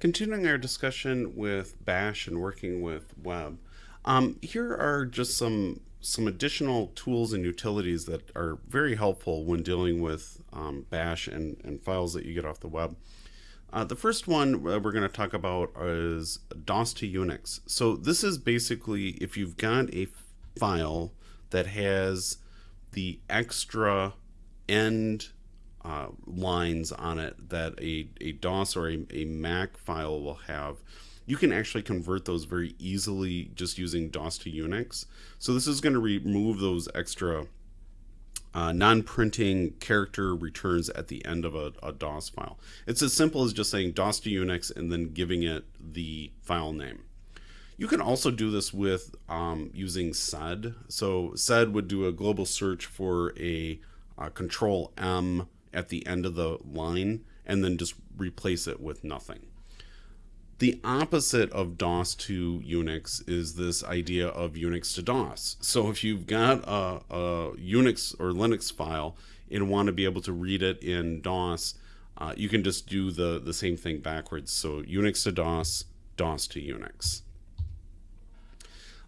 Continuing our discussion with Bash and working with Web, um, here are just some some additional tools and utilities that are very helpful when dealing with um, Bash and, and files that you get off the web. Uh, the first one uh, we're going to talk about is DOS to Unix. So this is basically if you've got a file that has the extra end uh, lines on it that a, a DOS or a, a Mac file will have, you can actually convert those very easily just using DOS to Unix. So this is going to remove those extra uh, non-printing character returns at the end of a, a, DOS file. It's as simple as just saying DOS to Unix and then giving it the file name. You can also do this with um, using sed. So sed would do a global search for a uh, control M at the end of the line and then just replace it with nothing. The opposite of DOS to Unix is this idea of Unix to DOS. So if you've got a, a Unix or Linux file and want to be able to read it in DOS, uh, you can just do the, the same thing backwards. So Unix to DOS, DOS to Unix.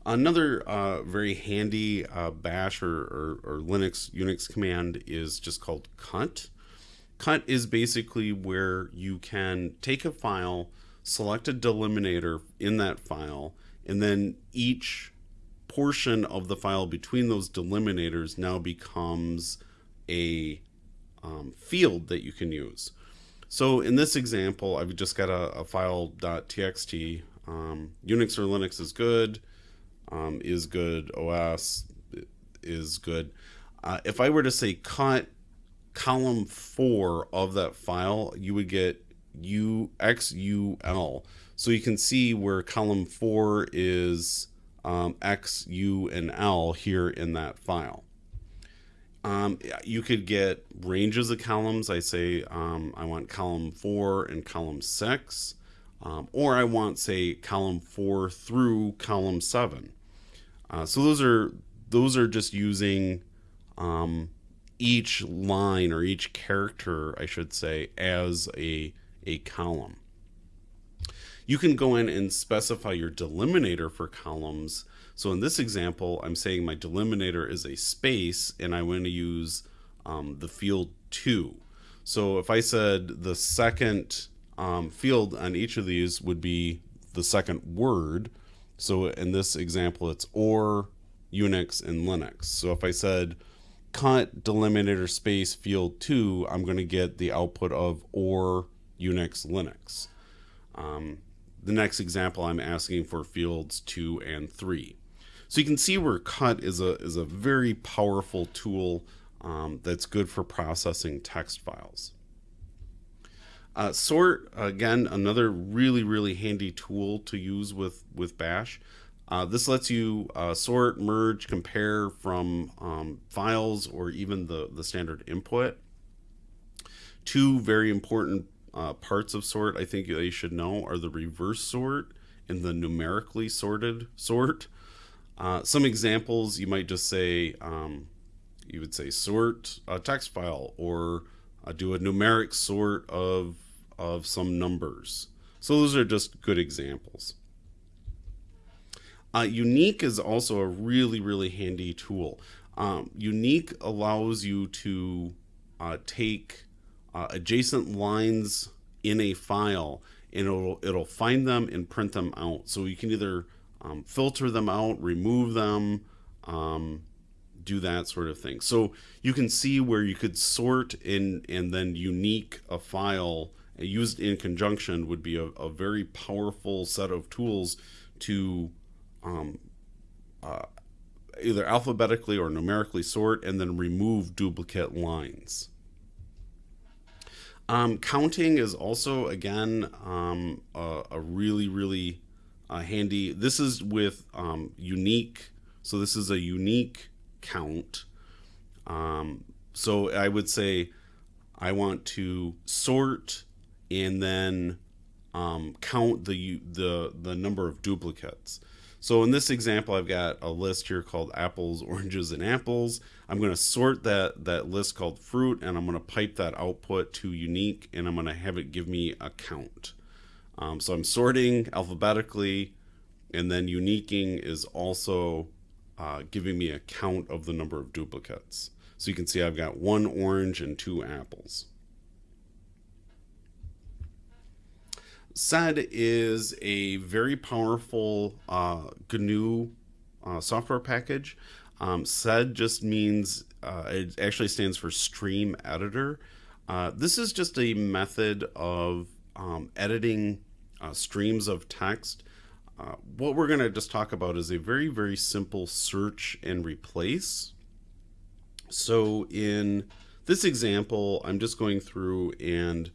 Another uh, very handy uh, bash or, or, or, Linux Unix command is just called cut. Cut is basically where you can take a file, select a delimiter in that file, and then each portion of the file between those delimiters now becomes a um, field that you can use. So in this example, I've just got a, a file.txt. Um, Unix or Linux is good um, is good, OS is good. Uh, if I were to say cut column four of that file, you would get UXUL. So you can see where column four is um, X, U, and L here in that file. Um, you could get ranges of columns. I say um, I want column four and column six, um, or I want say column four through column seven. Uh, so those are those are just using um, each line or each character, I should say, as a a column. You can go in and specify your delimiter for columns. So in this example, I'm saying my delimiter is a space, and I want to use um, the field two. So if I said the second um, field on each of these would be the second word, so in this example, it's or Unix and Linux. So if I said cut delimiter space field two, I'm going to get the output of or Unix Linux. Um, the next example, I'm asking for fields two and three. So you can see where cut is a, is a very powerful tool um, that's good for processing text files. Uh, sort again, another really really handy tool to use with with Bash. Uh, this lets you uh, sort, merge, compare from um, files or even the the standard input. Two very important uh, parts of sort I think you should know are the reverse sort and the numerically sorted sort. Uh, some examples you might just say um, you would say sort a text file or uh, do a numeric sort of of some numbers. So those are just good examples. Uh, unique is also a really, really handy tool. Um, unique allows you to uh, take uh, adjacent lines in a file and it'll, it'll find them and print them out. So you can either um, filter them out, remove them, um, do that sort of thing. So you can see where you could sort in and then unique a file used in conjunction would be a, a very powerful set of tools to um, uh, either alphabetically or numerically sort and then remove duplicate lines. Um, counting is also, again, um, a, a, really, really uh, handy. This is with um, unique. So this is a unique count. Um, so I would say I want to sort and then um, count the the the number of duplicates. So in this example, I've got a list here called apples, oranges, and apples. I'm going to sort that that list called fruit, and I'm going to pipe that output to unique, and I'm going to have it give me a count. Um, so I'm sorting alphabetically, and then uniquing is also uh, giving me a count of the number of duplicates. So you can see I've got one orange and two apples. SED is a very powerful uh, GNU uh, software package. Um, SED just means, uh, it actually stands for Stream Editor. Uh, this is just a method of um, editing uh, streams of text. Uh, what we're going to just talk about is a very, very simple search and replace. So in this example, I'm just going through and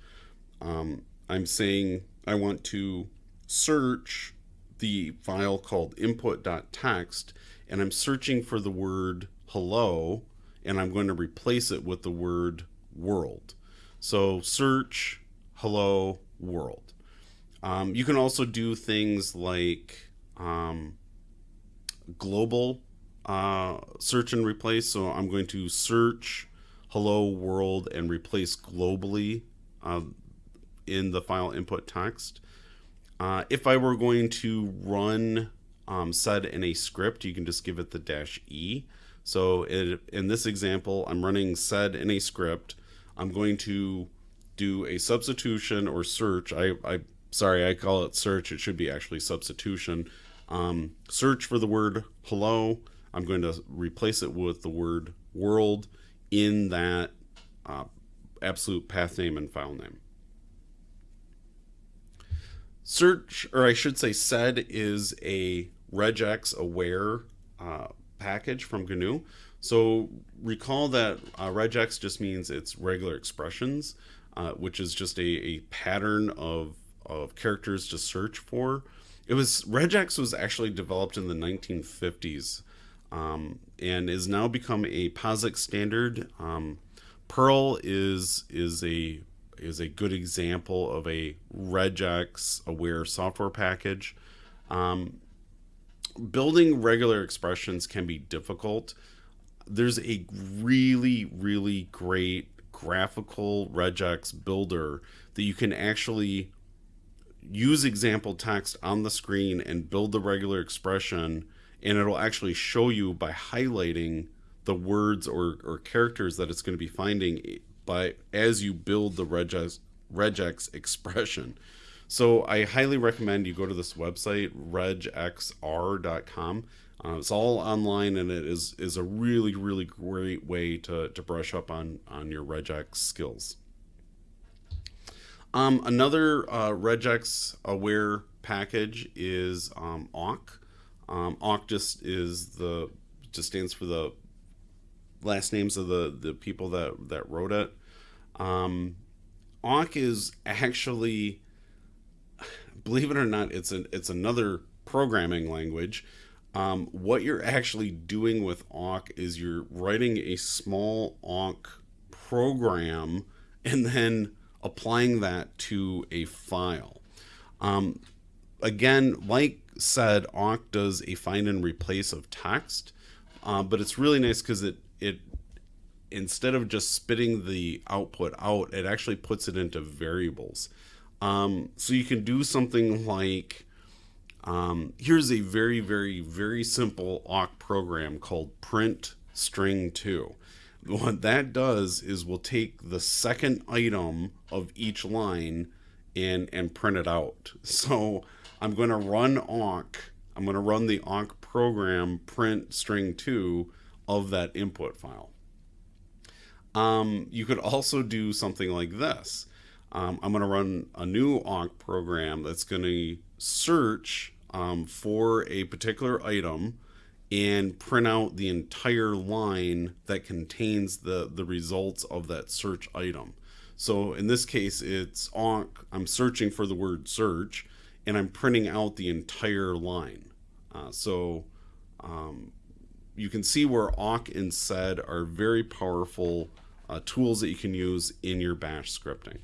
um, I'm saying I want to search the file called input.txt and I'm searching for the word hello and I'm going to replace it with the word world. So search hello world. Um, you can also do things like um, global uh, search and replace. So I'm going to search hello world and replace globally uh, in the file input text. Uh, if I were going to run um, sed in a script, you can just give it the dash E. So it, in this example, I'm running sed in a script. I'm going to do a substitution or search. I, I sorry, I call it search. It should be actually substitution. Um, search for the word hello. I'm going to replace it with the word world in that uh, absolute path name and file name. Search, or I should say sed, is a regex aware uh, package from GNU. So recall that uh, regex just means it's regular expressions, uh, which is just a, a pattern of, of characters to search for. It was regex was actually developed in the 1950s um, and is now become a POSIX standard. Um, Perl is is a is a good example of a regex aware software package. Um, building regular expressions can be difficult. There's a really, really great graphical regex builder that you can actually use example text on the screen and build the regular expression and it'll actually show you by highlighting the words or, or characters that it's going to be finding by as you build the regex, regex expression. So I highly recommend you go to this website, regexr.com. Uh, it's all online and it is, is a really, really great way to, to brush up on, on your regex skills. Um, another uh, regex aware package is um, awk. Um, awk just is the just stands for the last names of the the people that that wrote it. Um, awk is actually believe it or not, it's an it's another programming language. Um, what you're actually doing with awk is you're writing a small awk program and then applying that to a file. Um, again, like sed, awk does a find and replace of text, uh, but it's really nice because it it instead of just spitting the output out, it actually puts it into variables. Um, so you can do something like, um, here's a very, very, very simple awk program called print string 2. What that does is we'll take the second item of each line and, and print it out. So I'm going to run awk. I'm going to run the awk program print string 2 of that input file. Um, you could also do something like this um, I'm going to run a new awk program that's going to search um, for a particular item and print out the entire line that contains the, the results of that search item. So in this case, it's awk, I'm searching for the word search and I'm printing out the entire line. Uh, so um, you can see where awk and sed are very powerful uh, tools that you can use in your bash scripting.